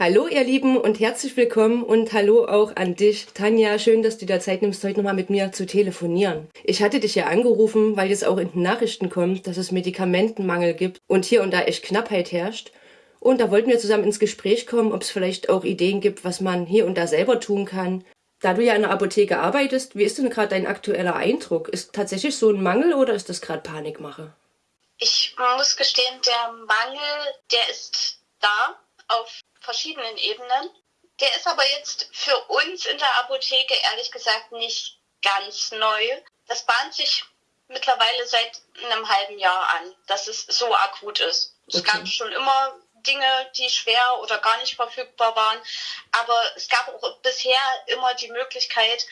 Hallo ihr Lieben und herzlich willkommen und hallo auch an dich, Tanja. Schön, dass du dir Zeit nimmst, heute nochmal mit mir zu telefonieren. Ich hatte dich ja angerufen, weil es auch in den Nachrichten kommt, dass es Medikamentenmangel gibt und hier und da echt Knappheit herrscht. Und da wollten wir zusammen ins Gespräch kommen, ob es vielleicht auch Ideen gibt, was man hier und da selber tun kann. Da du ja in der Apotheke arbeitest, wie ist denn gerade dein aktueller Eindruck? Ist tatsächlich so ein Mangel oder ist das gerade Panikmache? Ich muss gestehen, der Mangel, der ist da auf verschiedenen Ebenen. Der ist aber jetzt für uns in der Apotheke ehrlich gesagt nicht ganz neu. Das bahnt sich mittlerweile seit einem halben Jahr an, dass es so akut ist. Okay. Es gab schon immer Dinge, die schwer oder gar nicht verfügbar waren, aber es gab auch bisher immer die Möglichkeit,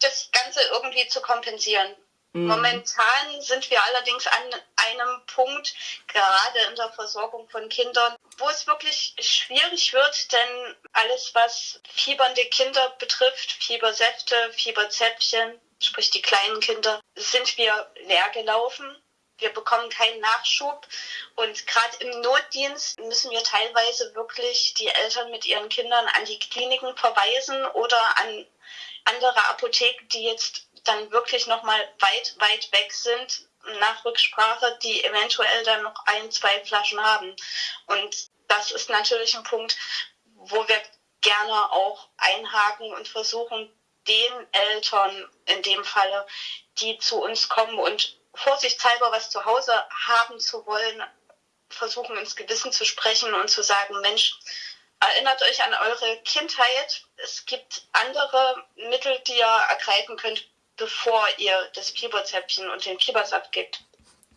das Ganze irgendwie zu kompensieren. Mhm. Momentan sind wir allerdings an einem Punkt, gerade in der Versorgung von Kindern, wo es wirklich schwierig wird, denn alles, was fiebernde Kinder betrifft, Fiebersäfte, Fieberzäpfchen, sprich die kleinen Kinder, sind wir leer gelaufen. Wir bekommen keinen Nachschub und gerade im Notdienst müssen wir teilweise wirklich die Eltern mit ihren Kindern an die Kliniken verweisen oder an andere Apotheken, die jetzt dann wirklich nochmal weit, weit weg sind, nach Rücksprache, die eventuell dann noch ein, zwei Flaschen haben. Und das ist natürlich ein Punkt, wo wir gerne auch einhaken und versuchen, den Eltern in dem Falle, die zu uns kommen und vorsichtshalber was zu Hause haben zu wollen, versuchen ins Gewissen zu sprechen und zu sagen, Mensch, erinnert euch an eure Kindheit. Es gibt andere Mittel, die ihr ergreifen könnt, bevor ihr das Fieberzäpfchen und den Fiebersaft gibt.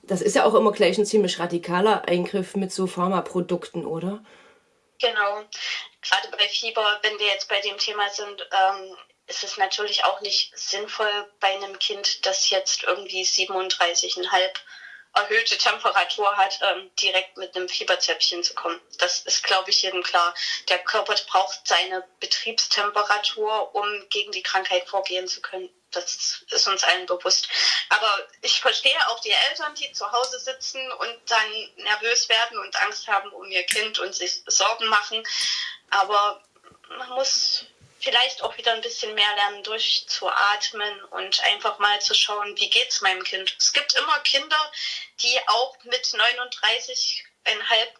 Das ist ja auch immer gleich ein ziemlich radikaler Eingriff mit so Pharmaprodukten, oder? Genau. Gerade bei Fieber, wenn wir jetzt bei dem Thema sind, ähm, ist es natürlich auch nicht sinnvoll bei einem Kind, das jetzt irgendwie 37,5 erhöhte Temperatur hat, ähm, direkt mit einem Fieberzäpfchen zu kommen. Das ist, glaube ich, jedem klar. Der Körper braucht seine Betriebstemperatur, um gegen die Krankheit vorgehen zu können. Das ist uns allen bewusst. Aber ich verstehe auch die Eltern, die zu Hause sitzen und dann nervös werden und Angst haben um ihr Kind und sich Sorgen machen. Aber man muss vielleicht auch wieder ein bisschen mehr lernen, durchzuatmen und einfach mal zu schauen, wie geht's meinem Kind. Es gibt immer Kinder, die auch mit 39,5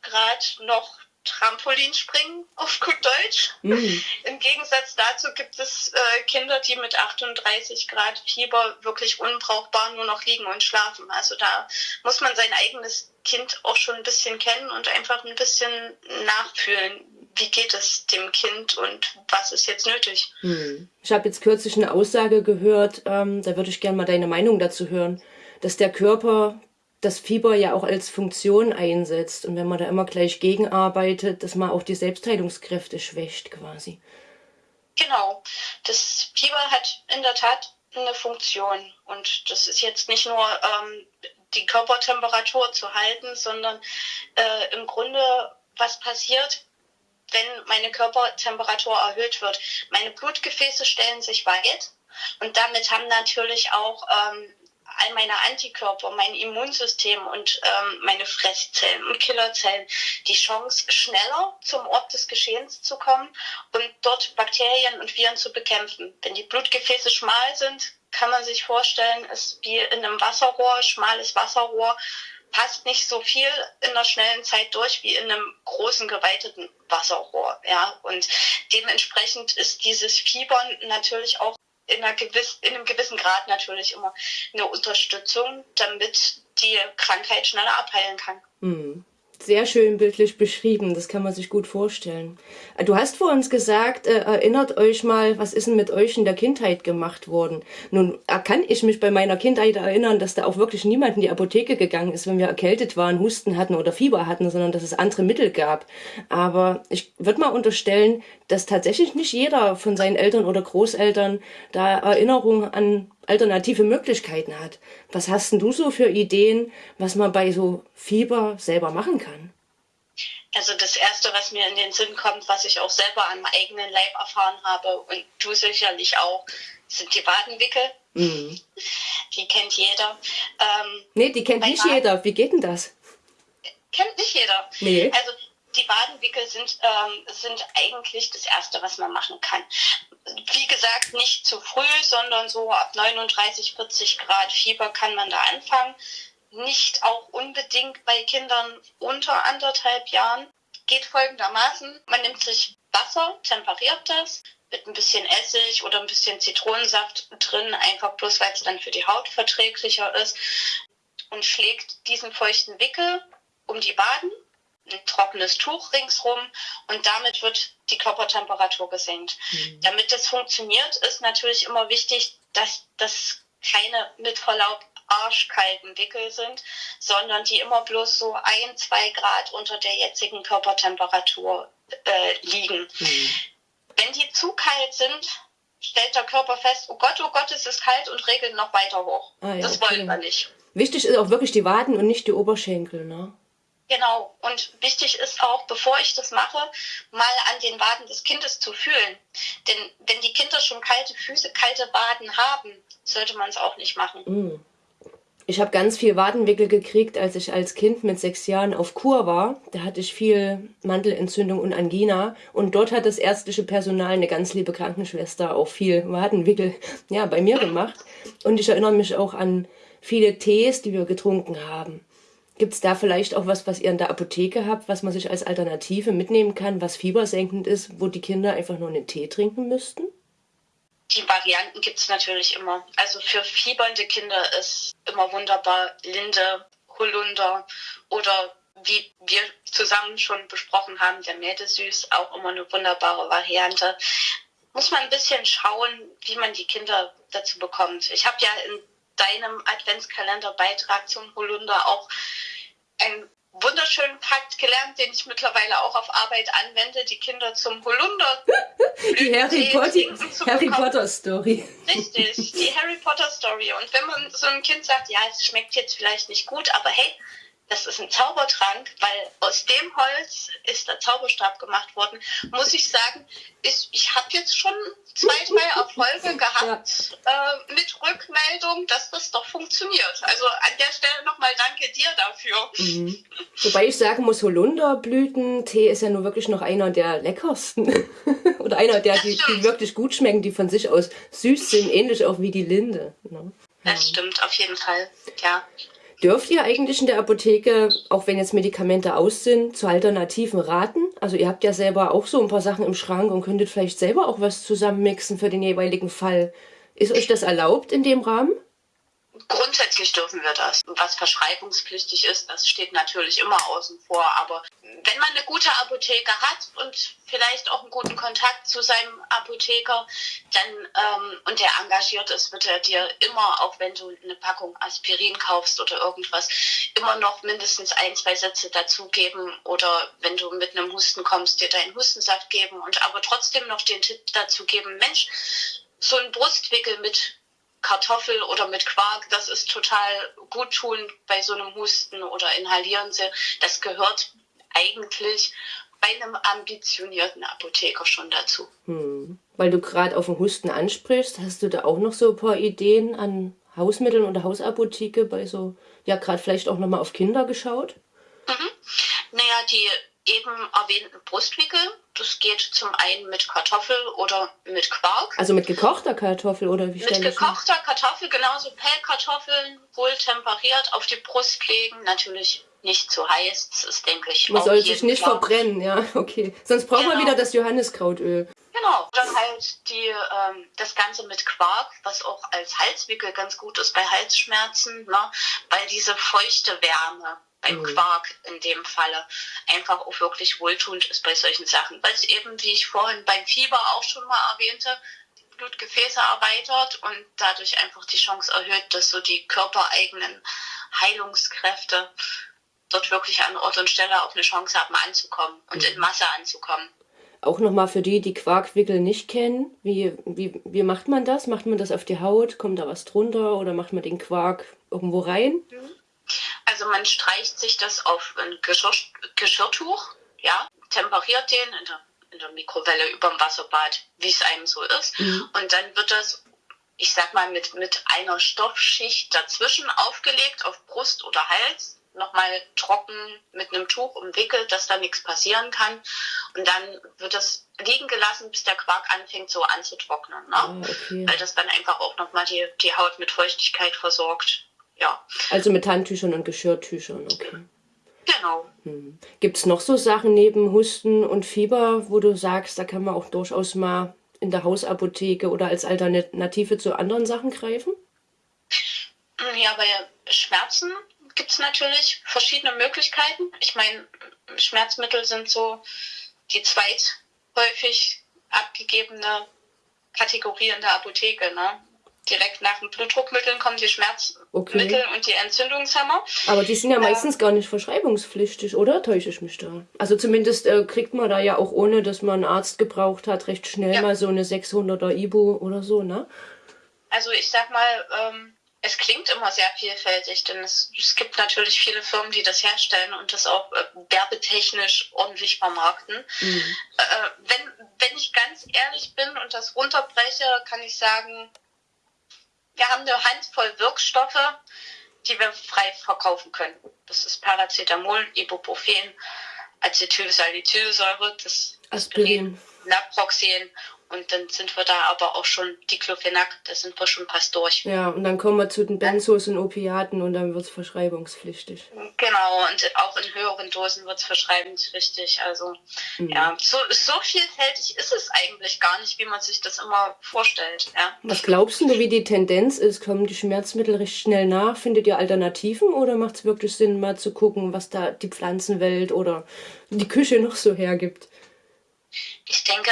Grad noch Trampolin springen, auf gut Deutsch. Mhm. Im Gegensatz dazu gibt es äh, Kinder, die mit 38 Grad Fieber wirklich unbrauchbar nur noch liegen und schlafen. Also da muss man sein eigenes Kind auch schon ein bisschen kennen und einfach ein bisschen nachfühlen, wie geht es dem Kind und was ist jetzt nötig. Hm. Ich habe jetzt kürzlich eine Aussage gehört, ähm, da würde ich gerne mal deine Meinung dazu hören, dass der Körper das Fieber ja auch als Funktion einsetzt und wenn man da immer gleich gegenarbeitet, dass man auch die Selbstheilungskräfte schwächt quasi. Genau, das Fieber hat in der Tat eine Funktion und das ist jetzt nicht nur ähm, die Körpertemperatur zu halten, sondern äh, im Grunde was passiert, wenn meine Körpertemperatur erhöht wird. Meine Blutgefäße stellen sich weit und damit haben natürlich auch ähm, all meine Antikörper, mein Immunsystem und ähm, meine Fresszellen und Killerzellen die Chance, schneller zum Ort des Geschehens zu kommen und dort Bakterien und Viren zu bekämpfen. Wenn die Blutgefäße schmal sind, kann man sich vorstellen, ist wie in einem Wasserrohr, schmales Wasserrohr, passt nicht so viel in einer schnellen Zeit durch wie in einem großen geweiteten Wasserrohr. Ja, und dementsprechend ist dieses Fiebern natürlich auch in, einer gewiss, in einem gewissen Grad natürlich immer eine Unterstützung, damit die Krankheit schneller abheilen kann. Mhm sehr schön bildlich beschrieben. Das kann man sich gut vorstellen. Du hast vor uns gesagt, äh, erinnert euch mal, was ist denn mit euch in der Kindheit gemacht worden? Nun kann ich mich bei meiner Kindheit erinnern, dass da auch wirklich niemand in die Apotheke gegangen ist, wenn wir erkältet waren, Husten hatten oder Fieber hatten, sondern dass es andere Mittel gab. Aber ich würde mal unterstellen, dass tatsächlich nicht jeder von seinen Eltern oder Großeltern da Erinnerungen an alternative Möglichkeiten hat. Was hast denn du so für Ideen, was man bei so Fieber selber machen kann? Also das Erste, was mir in den Sinn kommt, was ich auch selber an meinem eigenen Leib erfahren habe und du sicherlich auch, sind die Wadenwickel. Mhm. Die kennt jeder. Ähm, nee, die kennt nicht Waden jeder. Wie geht denn das? Kennt nicht jeder. Nee. Also die Wadenwickel sind, ähm, sind eigentlich das Erste, was man machen kann. Wie gesagt, nicht zu früh, sondern so ab 39, 40 Grad Fieber kann man da anfangen. Nicht auch unbedingt bei Kindern unter anderthalb Jahren. Geht folgendermaßen, man nimmt sich Wasser, temperiert das, mit ein bisschen Essig oder ein bisschen Zitronensaft drin, einfach bloß weil es dann für die Haut verträglicher ist und schlägt diesen feuchten Wickel um die Waden ein trockenes Tuch ringsrum und damit wird die Körpertemperatur gesenkt. Mhm. Damit das funktioniert, ist natürlich immer wichtig, dass das keine mit Verlaub arschkalten Wickel sind, sondern die immer bloß so ein, zwei Grad unter der jetzigen Körpertemperatur äh, liegen. Mhm. Wenn die zu kalt sind, stellt der Körper fest, oh Gott, oh Gott, es ist kalt und regelt noch weiter hoch. Ah, ja, das okay. wollen wir nicht. Wichtig ist auch wirklich die Waden und nicht die Oberschenkel, ne? Genau. Und wichtig ist auch, bevor ich das mache, mal an den Waden des Kindes zu fühlen. Denn wenn die Kinder schon kalte Füße, kalte Waden haben, sollte man es auch nicht machen. Mm. Ich habe ganz viel Wadenwickel gekriegt, als ich als Kind mit sechs Jahren auf Kur war. Da hatte ich viel Mandelentzündung und Angina. Und dort hat das ärztliche Personal, eine ganz liebe Krankenschwester, auch viel Wadenwickel ja, bei mir gemacht. Und ich erinnere mich auch an viele Tees, die wir getrunken haben. Gibt es da vielleicht auch was, was ihr in der Apotheke habt, was man sich als Alternative mitnehmen kann, was fiebersenkend ist, wo die Kinder einfach nur einen Tee trinken müssten? Die Varianten gibt es natürlich immer. Also für fiebernde Kinder ist immer wunderbar Linde, Holunder oder wie wir zusammen schon besprochen haben, der Mädesüß, auch immer eine wunderbare Variante. Muss man ein bisschen schauen, wie man die Kinder dazu bekommt. Ich habe ja in deinem Adventskalenderbeitrag zum Holunder auch einen wunderschönen Pakt gelernt, den ich mittlerweile auch auf Arbeit anwende, die Kinder zum Holunder. die Harry Potter, Harry Potter Story. Richtig, die Harry Potter Story. Und wenn man so ein Kind sagt, ja, es schmeckt jetzt vielleicht nicht gut, aber hey, das ist ein Zaubertrank, weil aus dem Holz ist der Zauberstab gemacht worden, muss ich sagen, ist, ich habe jetzt schon zwei, drei Erfolge gehabt ja. äh, mit Rückmeldung, dass das doch funktioniert. Also an der Stelle nochmal danke dir dafür. Mhm. Wobei ich sagen muss, Holunderblütentee ist ja nur wirklich noch einer der leckersten. Oder einer der, die, die, wirklich gut schmecken, die von sich aus süß sind, ähnlich auch wie die Linde. Ne? Das stimmt, auf jeden Fall, ja. Dürft ihr eigentlich in der Apotheke, auch wenn jetzt Medikamente aus sind, zu Alternativen raten? Also ihr habt ja selber auch so ein paar Sachen im Schrank und könntet vielleicht selber auch was zusammenmixen für den jeweiligen Fall. Ist euch das erlaubt in dem Rahmen? Grundsätzlich dürfen wir das. Was verschreibungspflichtig ist, das steht natürlich immer außen vor. Aber wenn man eine gute Apotheke hat und vielleicht auch einen guten Kontakt zu seinem Apotheker, dann ähm, und der engagiert ist, wird er dir immer, auch wenn du eine Packung Aspirin kaufst oder irgendwas, immer noch mindestens ein, zwei Sätze dazugeben oder wenn du mit einem Husten kommst, dir deinen Hustensaft geben und aber trotzdem noch den Tipp dazu geben, Mensch, so ein Brustwickel mit Kartoffel oder mit Quark, das ist total gut tun bei so einem Husten oder inhalieren sie. Das gehört eigentlich bei einem ambitionierten Apotheker schon dazu. Hm. Weil du gerade auf den Husten ansprichst, hast du da auch noch so ein paar Ideen an Hausmitteln oder Hausapotheke bei so, ja gerade vielleicht auch nochmal auf Kinder geschaut? Mhm. Naja, die eben erwähnten Brustwickel. Das geht zum einen mit Kartoffel oder mit Quark. Also mit gekochter Kartoffel oder wie Mit gekochter Kartoffel, genauso Pellkartoffeln, wohl temperiert, auf die Brust legen. Natürlich nicht zu heiß, das ist, denke ich, Man soll sich nicht klar. verbrennen, ja, okay. Sonst braucht genau. man wieder das Johanniskrautöl. Genau, dann halt die, ähm, das Ganze mit Quark, was auch als Halswickel ganz gut ist bei Halsschmerzen, ne? weil diese feuchte Wärme beim mhm. Quark in dem Falle einfach auch wirklich wohltuend ist bei solchen Sachen. Weil es eben, wie ich vorhin beim Fieber auch schon mal erwähnte, Blutgefäße erweitert und dadurch einfach die Chance erhöht, dass so die körpereigenen Heilungskräfte dort wirklich an Ort und Stelle auch eine Chance haben anzukommen und mhm. in Masse anzukommen. Auch nochmal für die, die Quarkwickel nicht kennen, wie, wie, wie macht man das? Macht man das auf die Haut? Kommt da was drunter oder macht man den Quark irgendwo rein? Mhm. Also man streicht sich das auf ein Geschirr, Geschirrtuch, ja, temperiert den in der, in der Mikrowelle über dem Wasserbad, wie es einem so ist. Mhm. Und dann wird das, ich sag mal, mit, mit einer Stoffschicht dazwischen aufgelegt auf Brust oder Hals nochmal trocken mit einem Tuch umwickelt, dass da nichts passieren kann. Und dann wird es liegen gelassen, bis der Quark anfängt so anzutrocknen. Ne? Ah, okay. Weil das dann einfach auch nochmal die, die Haut mit Feuchtigkeit versorgt. Ja, Also mit Handtüchern und Geschirrtüchern, okay. genau. Hm. Gibt es noch so Sachen neben Husten und Fieber, wo du sagst, da kann man auch durchaus mal in der Hausapotheke oder als Alternative zu anderen Sachen greifen? Ja, bei Schmerzen gibt es natürlich verschiedene Möglichkeiten. Ich meine, Schmerzmittel sind so die zweithäufig abgegebene Kategorie in der Apotheke. Ne? Direkt nach den Blutdruckmitteln kommen die Schmerzmittel Okay. und die Entzündungshemmer. Aber die sind ja meistens gar nicht verschreibungspflichtig, oder? Täusche ich mich da? Also zumindest äh, kriegt man da ja auch ohne, dass man einen Arzt gebraucht hat, recht schnell Ja. mal so eine 600er Ibu oder so, ne? Also ich sag mal, ähm, es klingt immer sehr vielfältig, denn es, es gibt natürlich viele Firmen, die das herstellen und das auch äh, werbetechnisch ordentlich vermarkten. Mhm. Äh, wenn, wenn ich ganz ehrlich bin und das runterbreche, kann ich sagen, wir haben eine Handvoll Wirkstoffe, die wir frei verkaufen können. Das ist Paracetamol, Ibuprofen, Acetylsalicylsäure, das Aspirin. Naproxen und dann sind wir da aber auch schon Diclofenac, da sind wir schon fast durch. Ja, und dann kommen wir zu den Benzos und Opiaten und dann wird's verschreibungspflichtig. Genau, und auch in höheren Dosen wird es verschreibungspflichtig. Also Mhm. ja, so, so vielfältig ist es eigentlich gar nicht, wie man sich das immer vorstellt. Ja. Was glaubst du, wie die Tendenz ist? Kommen die Schmerzmittel recht schnell nach? Findet ihr Alternativen oder macht es wirklich Sinn, mal zu gucken, was da die Pflanzenwelt oder die Küche noch so hergibt? Ich denke,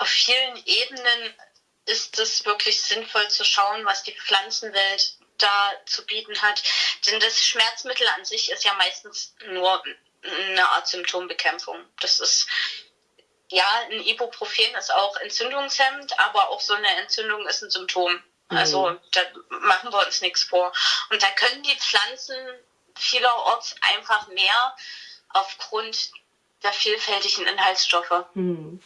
auf vielen Ebenen ist es wirklich sinnvoll zu schauen, was die Pflanzenwelt da zu bieten hat. Denn das Schmerzmittel an sich ist ja meistens nur eine Art Symptombekämpfung. Das ist ja, ein Ibuprofen ist auch entzündungshemmend, aber auch so eine Entzündung ist ein Symptom. Also da machen wir uns nichts vor. Und da können die Pflanzen vielerorts einfach mehr aufgrund der vielfältigen Inhaltsstoffe. Hm.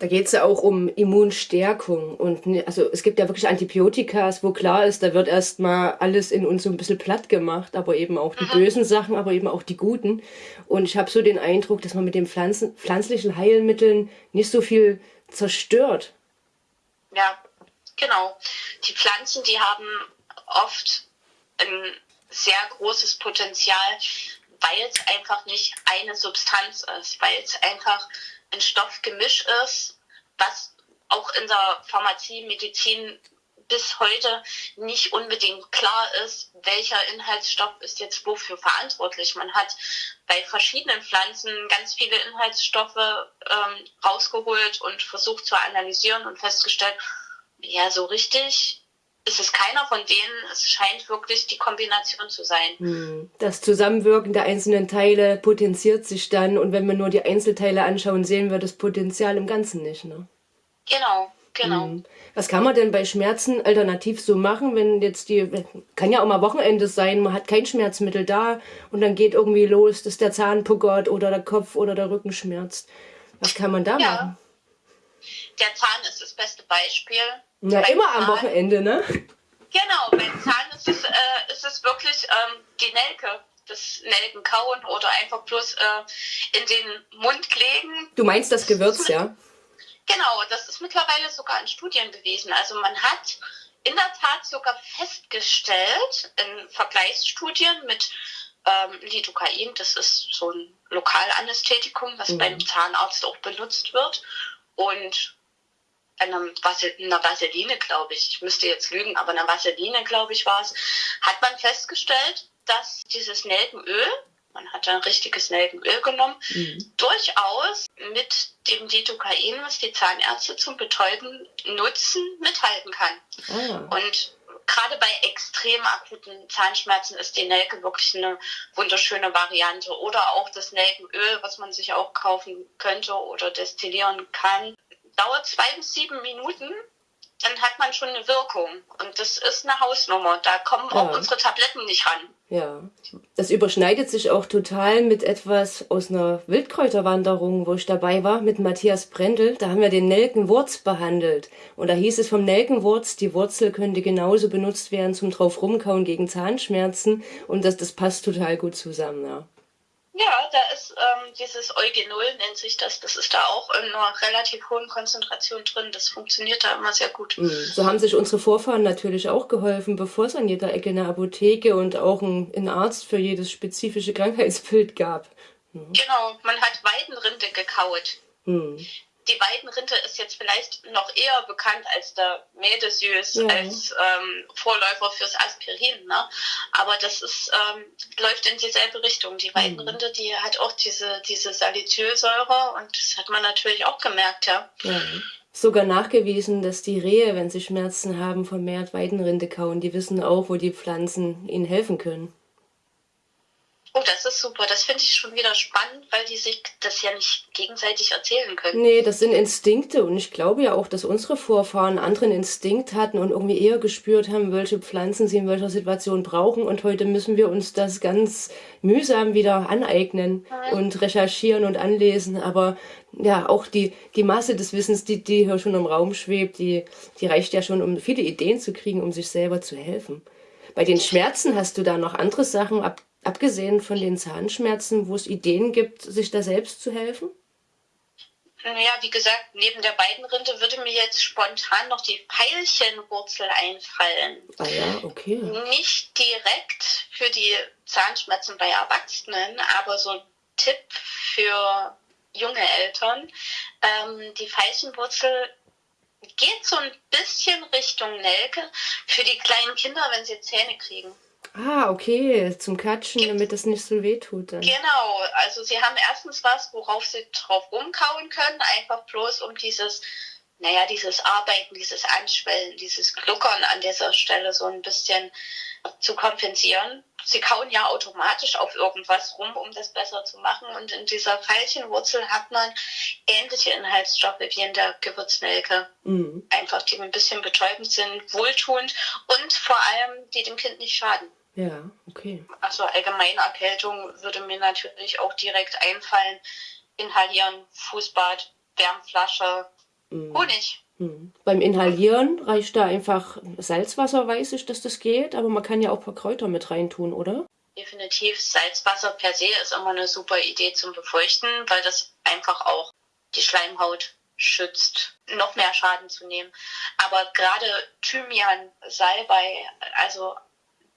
Da geht es ja auch um Immunstärkung. Und ne- also es gibt ja wirklich Antibiotikas, wo klar ist, da wird erstmal alles in uns so ein bisschen platt gemacht, aber eben auch die bösen Sachen, aber eben auch die guten. Und ich habe so den Eindruck, dass man mit den Pflanzen, pflanzlichen Heilmitteln nicht so viel zerstört. Ja, genau. Die Pflanzen, die haben oft ein sehr großes Potenzial, weil es einfach nicht eine Substanz ist, weil es einfach ein Stoffgemisch ist, was auch in der Pharmazie, Medizin bis heute nicht unbedingt klar ist, welcher Inhaltsstoff ist jetzt wofür verantwortlich. Man hat bei verschiedenen Pflanzen ganz viele Inhaltsstoffe ähm, rausgeholt und versucht zu analysieren und festgestellt, ja, so richtig ist es keiner von denen. Es scheint wirklich die Kombination zu sein. Hm. Das Zusammenwirken der einzelnen Teile potenziert sich dann und wenn wir nur die Einzelteile anschauen, sehen wir das Potenzial im Ganzen nicht. Ne? Genau, genau. Hm. Was kann man denn bei Schmerzen alternativ so machen, wenn jetzt die, kann ja auch mal Wochenende sein, man hat kein Schmerzmittel da und dann geht irgendwie los, dass der Zahn puckert oder der Kopf oder der Rücken schmerzt. Was kann man da Ja. machen? Der Zahn ist das beste Beispiel. Ja, immer am Zahn- Wochenende, ne? Genau, beim Zahn ist es, äh, ist es wirklich ähm, die Nelke. Das Nelkenkauen oder einfach bloß äh, in den Mund legen. Du meinst das Gewürz, ja? Genau, das ist mittlerweile sogar in Studien bewiesen. Also man hat in der Tat sogar festgestellt in Vergleichsstudien mit ähm, Lidocain, das ist so ein Lokalanästhetikum, was Mhm. beim Zahnarzt auch benutzt wird, und einem Vasel einer Vaseline, glaube ich, ich müsste jetzt lügen, aber einer Vaseline, glaube ich, war es, hat man festgestellt, dass dieses Nelkenöl, man hat ein richtiges Nelkenöl genommen, Mhm. durchaus mit dem Lidocain, was die Zahnärzte zum Betäuben nutzen, mithalten kann. Ah. Und gerade bei extrem akuten Zahnschmerzen ist die Nelke wirklich eine wunderschöne Variante. Oder auch das Nelkenöl, was man sich auch kaufen könnte oder destillieren kann. Dauert zwei bis sieben Minuten, dann hat man schon eine Wirkung. Und das ist eine Hausnummer. Da kommen auch Ja. unsere Tabletten nicht ran. Ja, das überschneidet sich auch total mit etwas aus einer Wildkräuterwanderung, wo ich dabei war, mit Matthias Brendel. Da haben wir den Nelkenwurz behandelt. Und da hieß es vom Nelkenwurz, die Wurzel könnte genauso benutzt werden zum drauf rumkauen gegen Zahnschmerzen. Und das, das passt total gut zusammen, ja. Ja, da ist ähm, dieses Eugenol, nennt sich das. Das ist da auch in einer relativ hohen Konzentration drin. Das funktioniert da immer sehr gut. Mhm. So haben sich unsere Vorfahren natürlich auch geholfen, bevor es an jeder Ecke eine Apotheke und auch einen Arzt für jedes spezifische Krankheitsbild gab. Mhm. Genau, man hat Weidenrinde gekaut. Mhm die Weidenrinde ist jetzt vielleicht noch eher bekannt als der Medesüß, ja. als ähm, Vorläufer fürs Aspirin. Ne? Aber das ist, ähm, läuft in dieselbe Richtung. Die Weidenrinde, die hat auch diese, diese Salicylsäure und das hat man natürlich auch gemerkt, ja. ja. Sogar nachgewiesen, dass die Rehe, wenn sie Schmerzen haben, vermehrt Weidenrinde kauen. Die wissen auch, wo die Pflanzen ihnen helfen können. Oh, das ist super. Das finde ich schon wieder spannend, weil die sich das ja nicht gegenseitig erzählen können. Nee, das sind Instinkte und ich glaube ja auch, dass unsere Vorfahren einen anderen Instinkt hatten und irgendwie eher gespürt haben, welche Pflanzen sie in welcher Situation brauchen und heute müssen wir uns das ganz mühsam wieder aneignen mhm. und recherchieren und anlesen, aber ja, auch die, die Masse des Wissens, die, die hier schon im Raum schwebt, die, die reicht ja schon, um viele Ideen zu kriegen, um sich selber zu helfen. Bei den Schmerzen hast du da noch andere Sachen, ab Abgesehen von den Zahnschmerzen, wo es Ideen gibt, sich da selbst zu helfen? Naja, wie gesagt, neben der Weidenrinde würde mir jetzt spontan noch die Veilchenwurzel einfallen. Ah ja, okay. Nicht direkt für die Zahnschmerzen bei Erwachsenen, aber so ein Tipp für junge Eltern. Ähm, die Veilchenwurzel geht so ein bisschen Richtung Nelke für die kleinen Kinder, wenn sie Zähne kriegen. Ah, okay, zum Katschen, damit das nicht so weh tut. Dann. Genau, also sie haben erstens was, worauf sie drauf rumkauen können, einfach bloß um dieses, naja, dieses Arbeiten, dieses Anschwellen, dieses Gluckern an dieser Stelle so ein bisschen zu kompensieren. Sie kauen ja automatisch auf irgendwas rum, um das besser zu machen. Und in dieser Veilchenwurzel hat man ähnliche Inhaltsstoffe wie in der Gewürznelke. Mhm. Einfach, die ein bisschen betäubend sind, wohltuend und vor allem, die dem Kind nicht schaden. Ja, okay. Also Allgemeinerkältung würde mir natürlich auch direkt einfallen. Inhalieren, Fußbad, Wärmflasche, mm. Honig. Mm. Beim Inhalieren reicht da einfach Salzwasser, weiß ich, dass das geht, aber man kann ja auch ein paar Kräuter mit reintun, oder? Definitiv. Salzwasser per se ist immer eine super Idee zum Befeuchten, weil das einfach auch die Schleimhaut schützt, noch mehr Schaden zu nehmen. Aber gerade Thymian, Salbei, also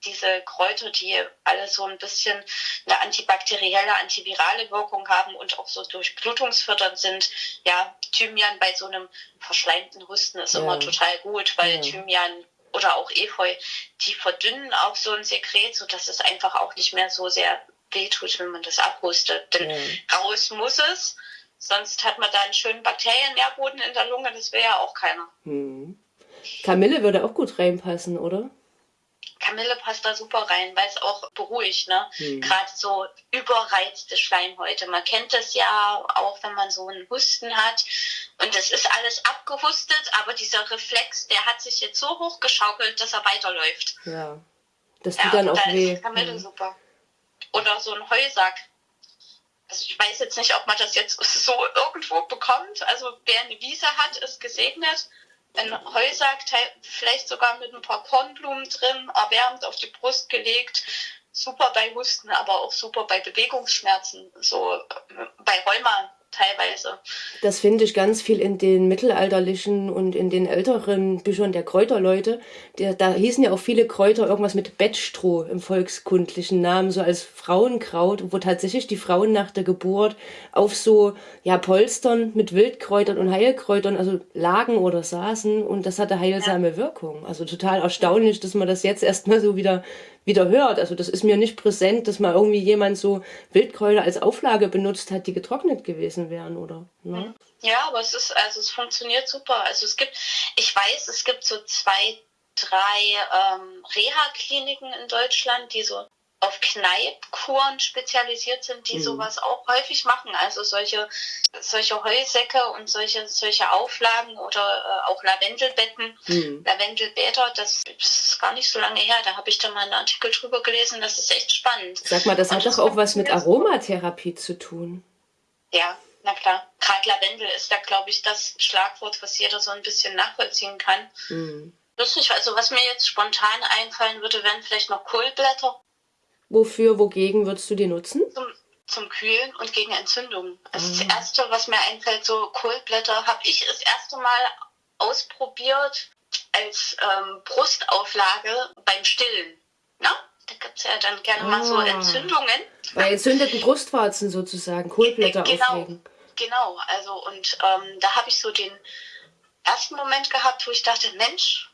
diese Kräuter, die alle so ein bisschen eine antibakterielle, antivirale Wirkung haben und auch so durchblutungsfördernd sind. Ja, Thymian bei so einem verschleimten Husten ist ja. immer total gut, weil ja. Thymian oder auch Efeu, die verdünnen auch so ein Sekret, so dass es einfach auch nicht mehr so sehr wehtut, wenn man das abhustet. Denn ja. raus muss es, sonst hat man da einen schönen Bakteriennährboden in der Lunge, das wäre ja auch keiner. Hm. Kamille würde auch gut reinpassen, oder? Kamille passt da super rein, weil es auch beruhigt, ne? Mhm. Gerade so überreizte Schleimhäute. Man kennt das ja auch, wenn man so einen Husten hat und es ist alles abgehustet, aber dieser Reflex, der hat sich jetzt so hochgeschaukelt, dass er weiterläuft. Ja. Das tut ja, dann auch da weh. Ist Kamille mhm. super. Oder so ein Heusack. Also ich weiß jetzt nicht, ob man das jetzt so irgendwo bekommt. Also wer eine Wiese hat, ist gesegnet ein Heusack, vielleicht sogar mit ein paar Kornblumen drin, erwärmt auf die Brust gelegt. Super bei Husten, aber auch super bei Bewegungsschmerzen, so äh, bei Rheuma teilweise. Das finde ich ganz viel in den mittelalterlichen und in den älteren Büchern der Kräuterleute. Der, da hießen ja auch viele Kräuter irgendwas mit Bettstroh im volkskundlichen Namen, so als Frauenkraut, wo tatsächlich die Frauen nach der Geburt auf so ja, Polstern mit Wildkräutern und Heilkräutern, also lagen oder saßen und das hatte heilsame ja. Wirkung. Also total erstaunlich, dass man das jetzt erstmal so wieder wieder hört. Also das ist mir nicht präsent, dass mal irgendwie jemand so Wildkräuter als Auflage benutzt hat, die getrocknet gewesen wären, oder? Ne? Ja, aber es ist, also es funktioniert super. Also es gibt, ich weiß, es gibt so zwei, drei ähm, Reha-Kliniken in Deutschland, die so auf Kneipkuren spezialisiert sind, die mhm. sowas auch häufig machen. Also solche, solche Heusäcke und solche, solche Auflagen oder äh, auch Lavendelbetten, mhm. Lavendelbäder, das ist gar nicht so lange her. Da habe ich da mal einen Artikel drüber gelesen. Das ist echt spannend. Sag mal, das und hat doch auch was mit Aromatherapie zu tun. Ja, na klar. Gerade Lavendel ist da, glaube ich, das Schlagwort, was jeder so ein bisschen nachvollziehen kann. Mhm. Lustig, also was mir jetzt spontan einfallen würde, wären vielleicht noch Kohlblätter. Wofür, wogegen würdest du die nutzen? Zum, zum Kühlen und gegen Entzündungen. Also ah. das Erste, was mir einfällt, so Kohlblätter, habe ich das erste Mal ausprobiert als ähm, Brustauflage beim Stillen. Na? Da gibt es ja dann gerne ah. mal so ah. Entzündungen. Bei entzündeten Brustwarzen sozusagen, Kohlblätter genau, auflegen. Genau, also und ähm, da habe ich so den ersten Moment gehabt, wo ich dachte, Mensch,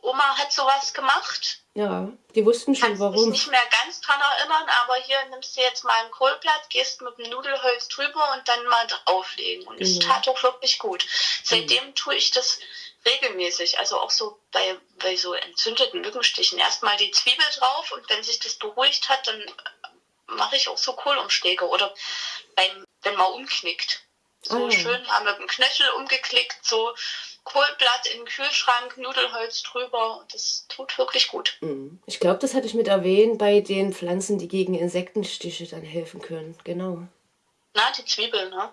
Oma hat sowas gemacht. Ja, die wussten schon Kannst warum. Ich mich nicht mehr ganz dran erinnern, aber hier nimmst du jetzt mal ein Kohlblatt, gehst mit dem Nudelholz drüber und dann mal drauflegen. Und es genau. tat auch wirklich gut. Seitdem genau. tue ich das regelmäßig, also auch so bei, bei so entzündeten Mückenstichen. Erstmal die Zwiebel drauf und wenn sich das beruhigt hat, dann mache ich auch so Kohlumschläge oder beim, wenn man umknickt. So oh. schön mal mit dem Knöchel umgeklickt, so Kohlblatt in den Kühlschrank, Nudelholz drüber. Das tut wirklich gut. Mhm. Ich glaube, das hatte ich mit erwähnt bei den Pflanzen, die gegen Insektenstiche dann helfen können. Genau. Na, die Zwiebeln, ne?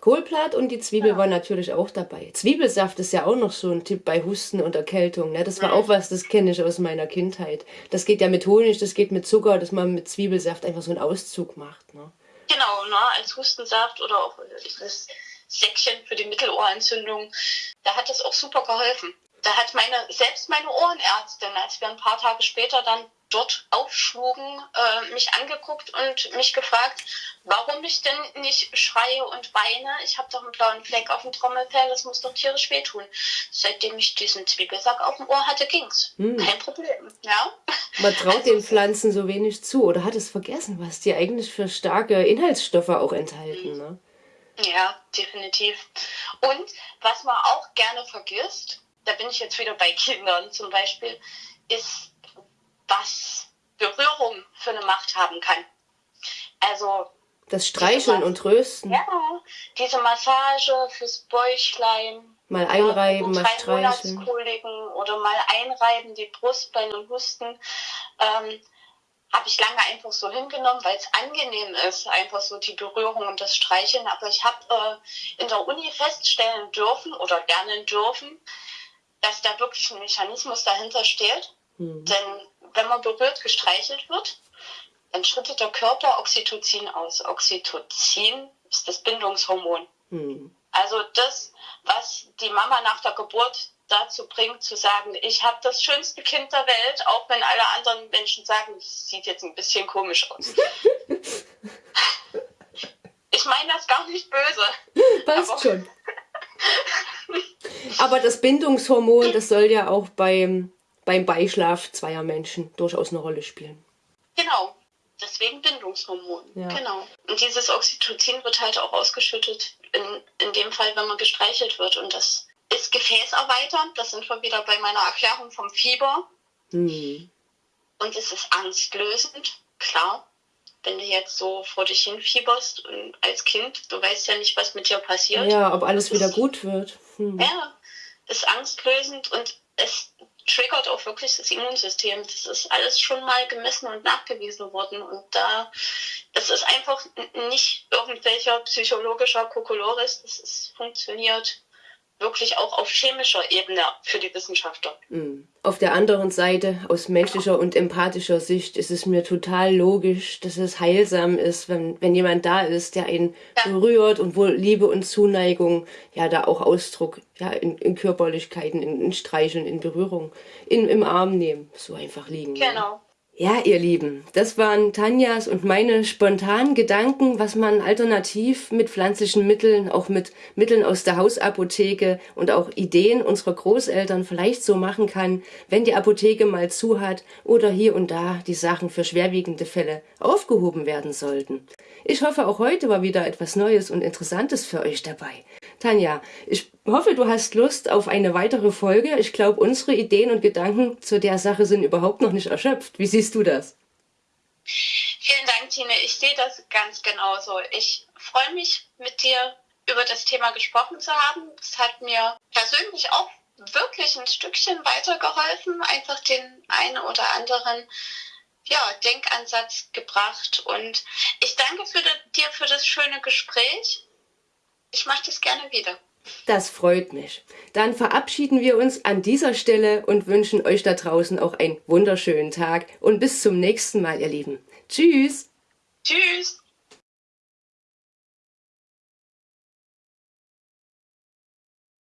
Kohlblatt und die Zwiebel ja. waren natürlich auch dabei. Zwiebelsaft ist ja auch noch so ein Tipp bei Husten und Erkältung. Ne? Das war mhm. auch was, das kenne ich aus meiner Kindheit. Das geht ja mit Honig, das geht mit Zucker, dass man mit Zwiebelsaft einfach so einen Auszug macht. Ne? Genau, ne? als Hustensaft oder auch das Säckchen für die Mittelohrentzündung. Da hat es auch super geholfen. Da hat meine, selbst meine Ohrenärztin, als wir ein paar Tage später dann dort aufschlugen, äh, mich angeguckt und mich gefragt, warum ich denn nicht schreie und weine. Ich habe doch einen blauen Fleck auf dem Trommelfell, das muss doch tierisch wehtun. Seitdem ich diesen Zwiebelsack auf dem Ohr hatte, ging's. Hm. Kein Problem. Ja? Man traut also, den Pflanzen so wenig zu oder hat es vergessen, was die eigentlich für starke Inhaltsstoffe auch enthalten. Hm. Ne? Ja, definitiv. Und was man auch gerne vergisst, da bin ich jetzt wieder bei Kindern zum Beispiel, ist, was Berührung für eine Macht haben kann. Also das Streicheln und Trösten. Ja, diese Massage fürs Bäuchlein. Mal einreiben, mal streicheln. Oder mal einreiben, die Brust bei einem Husten. Ähm, habe ich lange einfach so hingenommen, weil es angenehm ist, einfach so die Berührung und das Streicheln. Aber ich habe äh, in der Uni feststellen dürfen oder lernen dürfen, dass da wirklich ein Mechanismus dahinter steht. Mhm. Denn wenn man berührt, gestreichelt wird, dann schüttet der Körper Oxytocin aus. Oxytocin ist das Bindungshormon. Mhm. Also das, was die Mama nach der Geburt dazu bringt, zu sagen, ich habe das schönste Kind der Welt, auch wenn alle anderen Menschen sagen, es sieht jetzt ein bisschen komisch aus. ich meine das gar nicht böse. Passt aber schon. aber das Bindungshormon, das soll ja auch beim, beim Beischlaf zweier Menschen durchaus eine Rolle spielen. Genau. Deswegen Bindungshormon. Ja. Genau. Und dieses Oxytocin wird halt auch ausgeschüttet, in, in dem Fall, wenn man gestreichelt wird. Und das ist gefäßerweiternd. Das sind wir wieder bei meiner Erklärung vom Fieber. Mhm. Und es ist angstlösend, klar. Wenn du jetzt so vor dich hin fieberst und als Kind, du weißt ja nicht, was mit dir passiert. Ja, ob alles wieder gut wird. Hm. Ja, ist angstlösend und es triggert auch wirklich das Immunsystem. Das ist alles schon mal gemessen und nachgewiesen worden. Und da, es ist einfach nicht irgendwelcher psychologischer Kokolores, das ist, funktioniert wirklich auch auf chemischer Ebene für die Wissenschaftler. Mm. Auf der anderen Seite, aus menschlicher und empathischer Sicht, ist es mir total logisch, dass es heilsam ist, wenn, wenn jemand da ist, der einen ja. berührt und wo Liebe und Zuneigung ja da auch Ausdruck ja in, in Körperlichkeiten, in, in Streicheln, in Berührung, in, im Arm nehmen, so einfach liegen. Genau. Ja. Ja, ihr Lieben, das waren Tanjas und meine spontanen Gedanken, was man alternativ mit pflanzlichen Mitteln, auch mit Mitteln aus der Hausapotheke und auch Ideen unserer Großeltern vielleicht so machen kann, wenn die Apotheke mal zu hat oder hier und da die Sachen für schwerwiegende Fälle aufgehoben werden sollten. Ich hoffe, auch heute war wieder etwas Neues und Interessantes für euch dabei. Tanja, ich hoffe, du hast Lust auf eine weitere Folge. Ich glaube, unsere Ideen und Gedanken zu der Sache sind überhaupt noch nicht erschöpft. Wie siehst du das? Vielen Dank, Tine. Ich sehe das ganz genauso. Ich freue mich, mit dir über das Thema gesprochen zu haben. Es hat mir persönlich auch wirklich ein Stückchen weitergeholfen, einfach den einen oder anderen ja, Denkansatz gebracht. Und ich danke für dir für das schöne Gespräch. Ich mache das gerne wieder. Das freut mich. Dann verabschieden wir uns an dieser Stelle und wünschen euch da draußen auch einen wunderschönen Tag und bis zum nächsten Mal, ihr Lieben. Tschüss. Tschüss.